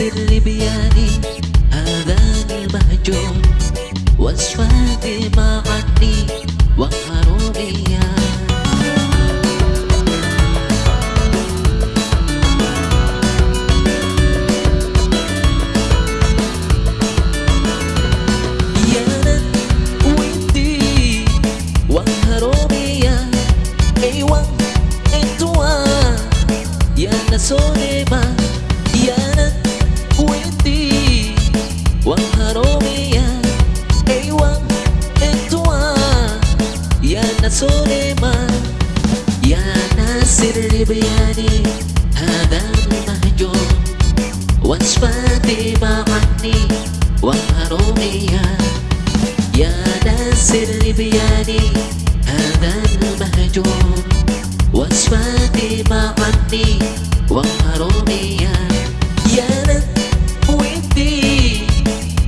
اللي بياني هذا المهجور وصفاتي ما عني وهروبيا يا. أنا ودي بياني هذا المهجور. وصفاتي ما عني وحرومية يا ناصر لبياني هذا المهجور. وصفاتي ما عني وحرومية يا ناس ودي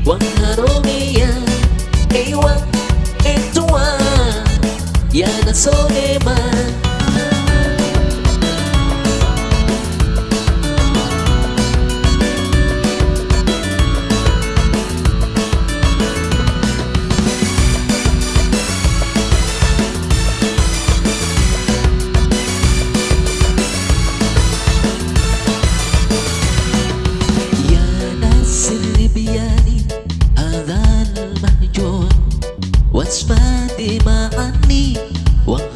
وحرومية إيوه أنتوا يا ناس ما Sibiani, Adan Mahjon, Wasfati Ma'ani, Wah.